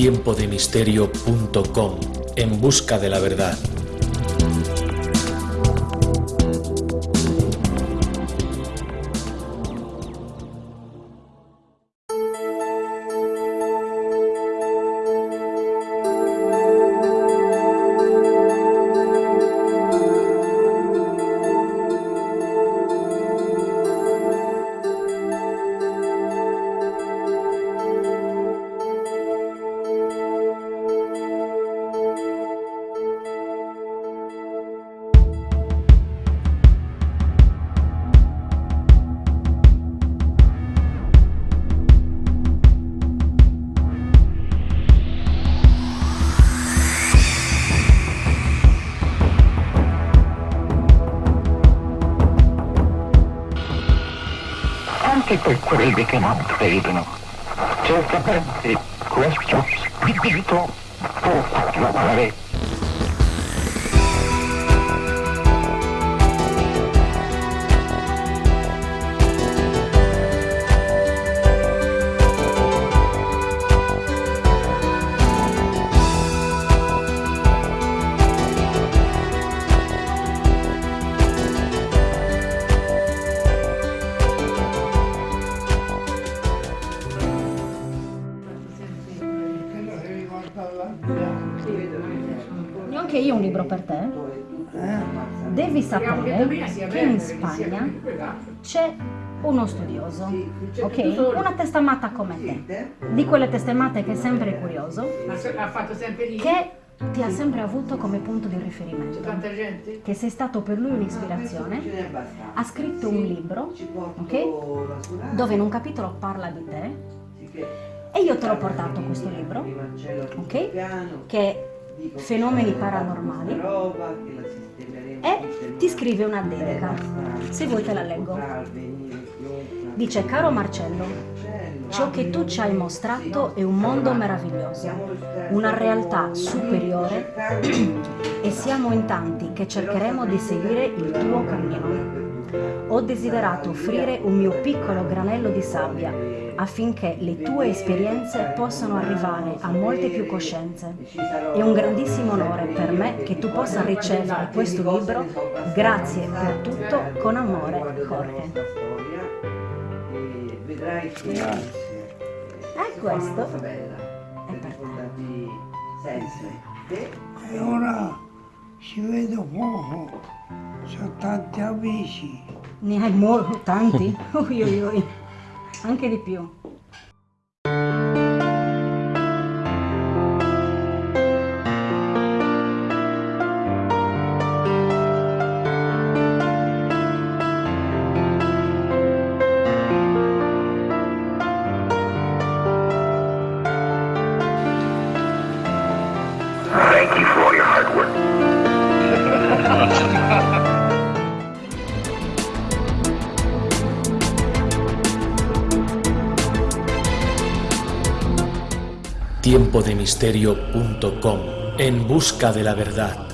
tiempodemisterio.com en busca de la verdad. Anche per quelli che non credono. Certamente questo spirito può parlare. E anche io un libro per te. Devi sapere che in Spagna c'è uno studioso, ok? Una testamata come te, di quelle testamate che è sempre curioso, che ti ha sempre avuto come punto di riferimento, che sei stato per lui un'ispirazione, ha scritto un libro, ok? Dove in un capitolo parla di te e io te l'ho portato questo libro, ok? Che è Fenomeni paranormali e ti scrive una dedica. Se vuoi te la leggo. Dice, caro Marcello, ciò che tu ci hai mostrato è un mondo meraviglioso, una realtà superiore e siamo in tanti che cercheremo di seguire il tuo cammino. Ho desiderato offrire un mio piccolo granello di sabbia affinché le tue esperienze possano arrivare a molte più coscienze. È un grandissimo onore per me che tu possa ricevere questo libro. Grazie per tutto, con amore, Jorge. E questo è per te. te. E ora ci vedo poco, sono tanti amici. Ne hai molto, tanti? Ui, ui, ui. Anche di più. tiempodemisterio.com en busca de la verdad.